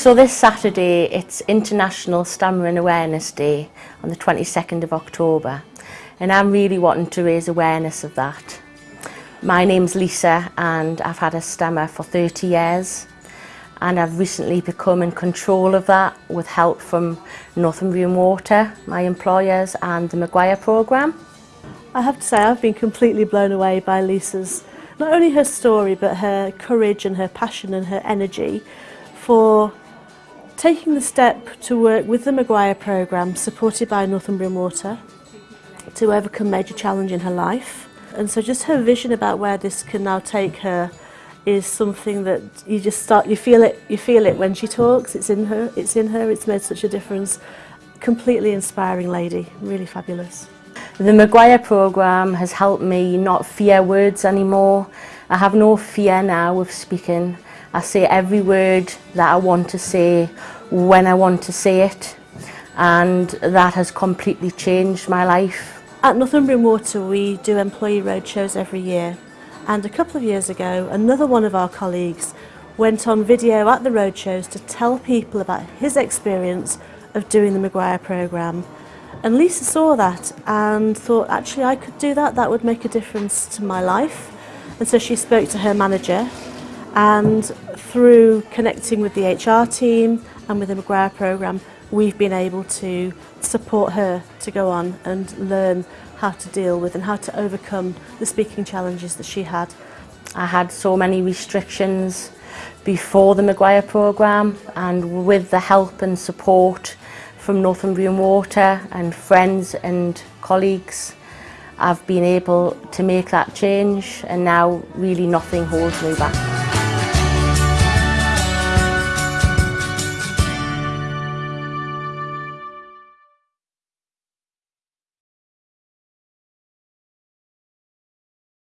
So this Saturday it's International Stammering Awareness Day on the 22nd of October and I'm really wanting to raise awareness of that. My name's Lisa and I've had a stammer for 30 years and I've recently become in control of that with help from Northumbrian Water, my employers and the McGuire programme. I have to say I've been completely blown away by Lisa's, not only her story but her courage and her passion and her energy for taking the step to work with the McGuire programme supported by Northumbrian Water to overcome major challenge in her life. And so just her vision about where this can now take her is something that you just start you feel it you feel it when she talks. It's in her it's in her. It's made such a difference. Completely inspiring lady. Really fabulous. The McGuire program has helped me not fear words anymore. I have no fear now of speaking I say every word that I want to say when I want to say it. And that has completely changed my life. At Northumbrian Water we do employee roadshows every year. And a couple of years ago another one of our colleagues went on video at the roadshows to tell people about his experience of doing the McGuire programme. And Lisa saw that and thought actually I could do that, that would make a difference to my life. And so she spoke to her manager and through connecting with the HR team and with the McGuire programme we've been able to support her to go on and learn how to deal with and how to overcome the speaking challenges that she had. I had so many restrictions before the McGuire programme and with the help and support from Northumbrian Water and friends and colleagues I've been able to make that change and now really nothing holds me back.